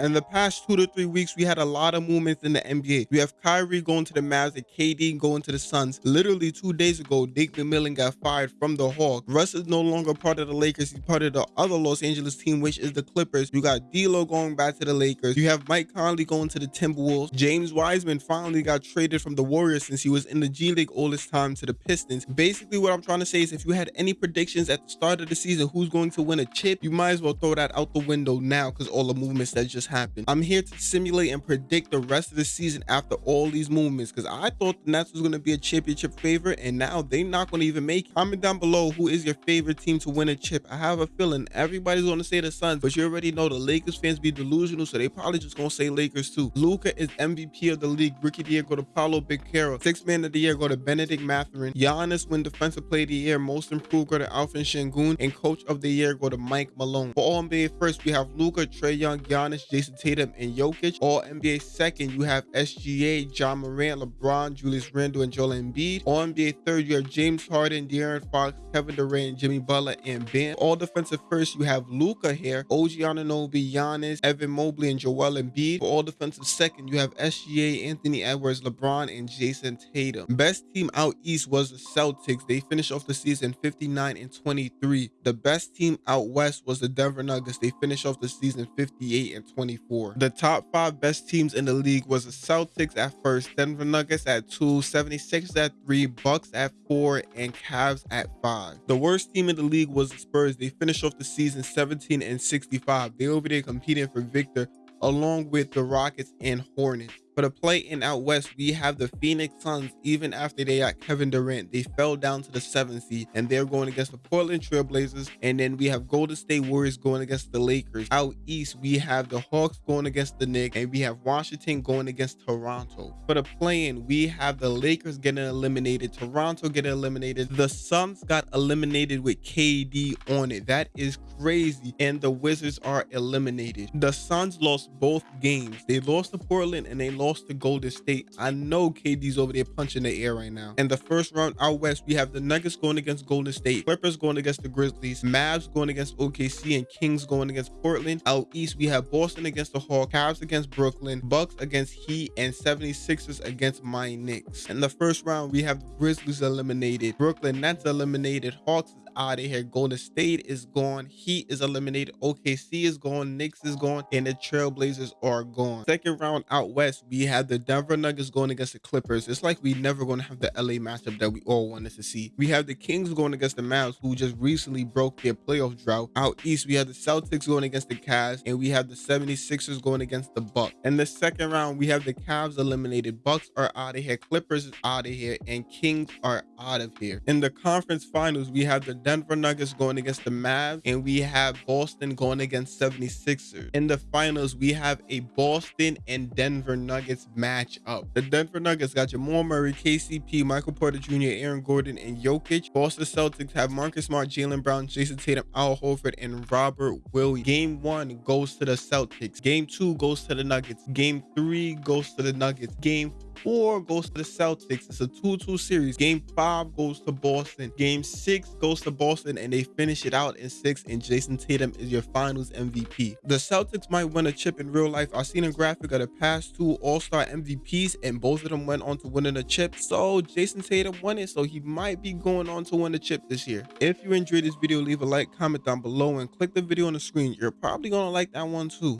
In the past two to three weeks, we had a lot of movements in the NBA. We have Kyrie going to the Mavs and KD going to the Suns. Literally two days ago, Dick McMillan got fired from the Hawks. Russ is no longer part of the Lakers. He's part of the other Los Angeles team, which is the Clippers. You got D'Lo going back to the Lakers. You have Mike Conley going to the Timberwolves. James Wiseman finally got traded from the Warriors since he was in the G League all this time to the Pistons. Basically, what I'm trying to say is if you had any predictions at the start of the season who's going to win a chip, you might as well throw that out the window now because all the movements that just happened. I'm here to simulate and predict the rest of the season after all these movements because I thought the Nets was going to be a championship favorite and now they're not going to even make it. Comment down below who is your favorite team to win a chip. I have a feeling everybody's going to say the Suns, but you already know the Lakers fans be delusional, so they probably just going to say Lakers too. Luka is MVP of the league. The year go to Paolo Banchero. Sixth man of the year go to Bennedict Mathurin. Giannis win defensive player of the year. Most improved go to Alperen Sengun. And coach of the year go to Mike Malone. For all NBA first, we have Luka, Trae Young, Giannis, Jayson Tatum, and Jokic. All NBA second, you have SGA, Ja Morant, LeBron, Julius Randle, and Joel Embiid. All NBA third, you have James Harden, De'Aaron Fox, Kevin Durant, Jimmy Butler, and Ben. All defensive first, you have Luca here, OG Anunoby, Giannis, Evan Mobley, and Joel Embiid. For all defensive second, you have SGA, Anthony Edwards, LeBron, and Jayson Tatum. Best team out east was the Celtics. They finished off the season 59 and 23. The best team out west was the Denver Nuggets. They finished off the season 58 and 24. The top five best teams in the league was the Celtics at first, Denver Nuggets at two, 76 at three, Bucks at four, and Cavs at five. The worst team in the league was the Spurs. They finished off the season 17 and 65. They over there competing for Victor along with the Rockets and Hornets. For the play in out west, we have the Phoenix Suns. Even after they got Kevin Durant, they fell down to the seventh seed, and they're going against the Portland Trailblazers. And then we have Golden State Warriors going against the Lakers. Out east, we have the Hawks going against the Knicks, and we have Washington going against Toronto. For the play-in, we have the Lakers getting eliminated, Toronto getting eliminated. The Suns got eliminated with KD on it. That is crazy. And the Wizards are eliminated. The Suns lost both games. They lost to Portland and they lost lost to Golden State. I know KD's over there punching the air right now. In the first round out west, we have the Nuggets going against Golden State, Clippers going against the Grizzlies, Mavs going against OKC, and Kings going against Portland. Out east, we have Boston against the Hawks, Cavs against Brooklyn, Bucks against Heat, and 76ers against my Knicks. In the first round, we have the Grizzlies eliminated, Brooklyn Nets eliminated, Hawks out of here. Golden State is gone. Heat is eliminated. OKC is gone. Knicks is gone. And the Trailblazers are gone. Second round out west, we have the Denver Nuggets going against the Clippers. It's like we never going to have the LA matchup that we all wanted to see. We have the Kings going against the Mavs, who just recently broke their playoff drought. Out east, we have the Celtics going against the Cavs, and we have the 76ers going against the Bucks. In the second round, we have the Cavs eliminated. Bucks are out of here. Clippers is out of here, and Kings are out of here. In the conference finals, we have the Denver Nuggets going against the Mavs, and we have Boston going against 76ers. In the finals, we have a Boston and Denver Nuggets matchup. The Denver Nuggets got Jamal Murray, KCP, Michael Porter Jr., Aaron Gordon, and Jokic. Boston Celtics have Marcus Smart, Jaylen Brown, Jayson Tatum, Al Horford, and Robert Williams. Game one goes to the Celtics. Game two goes to the Nuggets. Game three goes to the Nuggets. Game four goes to the Celtics. It's a 2-2 series. Game five goes to Boston. Game six goes to Boston, and they finish it out in six. And Jayson Tatum is your Finals MVP. The Celtics might win a chip in real life. I've seen a graphic of the past two All-Star MVPs, and both of them went on to winning a chip. So Jayson Tatum won it, so he might be going on to win the chip this year. If you enjoyed this video, leave a like, comment down below, and click the video on the screen. You're probably gonna like that one too.